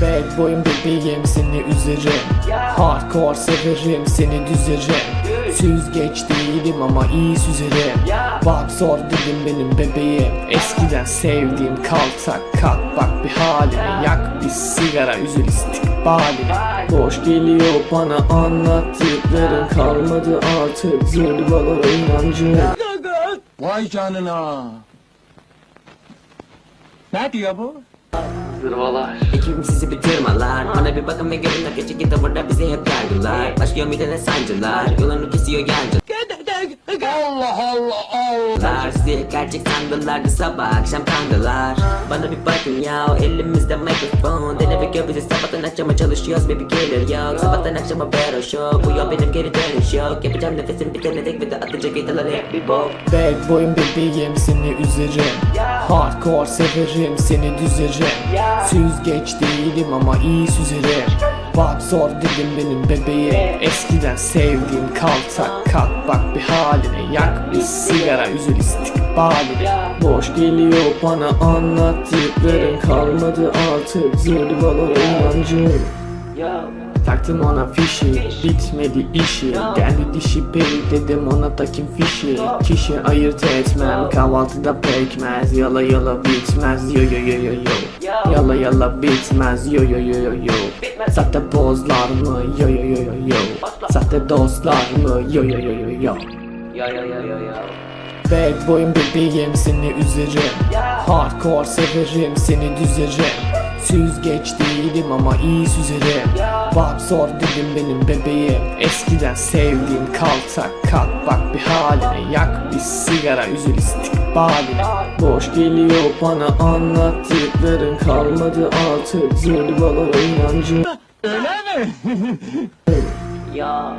Bad boyum bebeğim seni üzerim. Hardcore severim seni düzerim. Süzgeç değilim ama iyi süzerim. Bak zor dedim benim bebeğim. Eskiden sevdiğim kaltak kalk bak bir haline Yak bir sigara üzül istikbalini. Boş geliyor bana anlattıkların Kalmadı artık. Zırvalara inancım Vay canına. Ne diyor bu? Ekibim sizi bitirmeler Bana bir bakın ve görün akıcı ki tavırda bize hep yargılar. Başlıyor midene sancılar. Yolunu kesiyor yancılar. Allah Allah Allah. Sizi gerçek sandılardı sabah akşam kandılar. Bana bir bakın ya elimizde mikrofon. Dene ve gör bizi sabahtan akşama çalışıyoruz baby gelir yok. Sabahtan akşama battle show. Bu yol benim geri dönüş yok. Yapacağım nefesim bitene dek ve de atacak gitarlar hep bir bok. Bad boyum bebeğim seni üzerim Hardcore severim seni düzerim Süzgeç değilim ama iyi süzerim Bak zor dedim benim bebeğim Eskiden sevdiğim kaltak kalk. Bak bir haline Yak bir sigara üzül istikbalini Boş geliyor bana anlattıkların Kalmadı artık. Zırvalara inancım Taktım ona fişi Bitmedi işi Geldi dişi peri dedim ona takayım fişi Kişi ayırt etmem Kahvaltıda pekmez Yala yala bitmez Yo yo yo yo yo Yala yala bitmez Yo yo yo yo yo Sahte pozlar mı Yo yo yo yo yo Sahte dostlar mı Yo yo yo yo yo Bad boyum bebeğim seni üzerim Hardcore severim seni düzerim Süzgeç değilim ama iyi süzerim Bak zor dedim benim bebeğim. Eskiden sevdiğim kaltak kalk bak bir haline Yak bir sigara üzül istikbalini Boş geliyor bana anlattıkların Kalmadı artık. Zırvalara inancım. Öyle mi? Ya